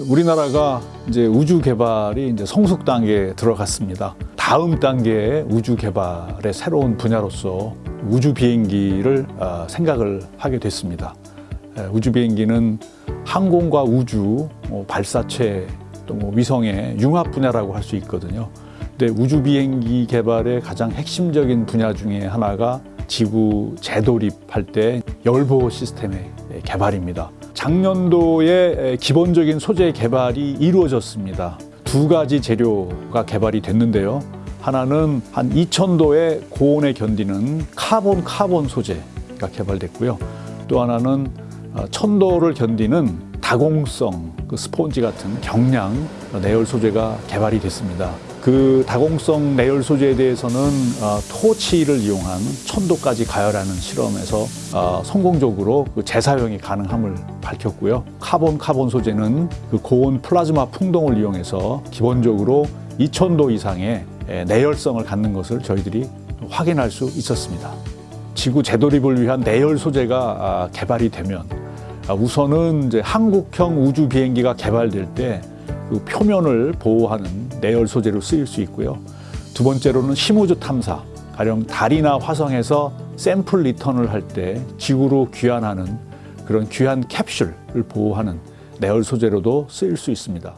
우리나라가 이제 우주 개발이 이제 성숙 단계에 들어갔습니다. 다음 단계의 우주 개발의 새로운 분야로서 우주 비행기를 아, 생각을 하게 됐습니다. 에, 우주 비행기는 항공과 우주, 뭐 발사체 또 뭐 위성의 융합 분야라고 할 수 있거든요. 근데 우주 비행기 개발의 가장 핵심적인 분야 중에 하나가 지구 재도립할 때 열보호 시스템의 개발입니다. 작년도에 기본적인 소재 개발이 이루어졌습니다. 두 가지 재료가 개발이 됐는데요. 하나는 한 2000도의 고온에 견디는 카본 카본 소재가 개발됐고요. 또 하나는 1000도를 견디는 다공성 그 스폰지 같은 경량 내열 소재가 개발이 됐습니다. 그 다공성 내열 소재에 대해서는 어, 토치를 이용한 천도까지 가열하는 실험에서 어, 성공적으로 그 재사용이 가능함을 밝혔고요. 카본 카본 소재는 그 고온 플라즈마 풍동을 이용해서 기본적으로 2000도 이상의 에, 내열성을 갖는 것을 저희들이 확인할 수 있었습니다. 지구 재돌입을 위한 내열 소재가 아, 개발이 되면 아, 우선은 이제 한국형 우주 비행기가 개발될 때그 표면을 보호하는 내열 소재로 쓰일 수 있고요. 두 번째로는 심우주 탐사, 가령 달이나 화성에서 샘플 리턴을 할 때 지구로 귀환하는 그런 귀환 캡슐을 보호하는 내열 소재로도 쓰일 수 있습니다.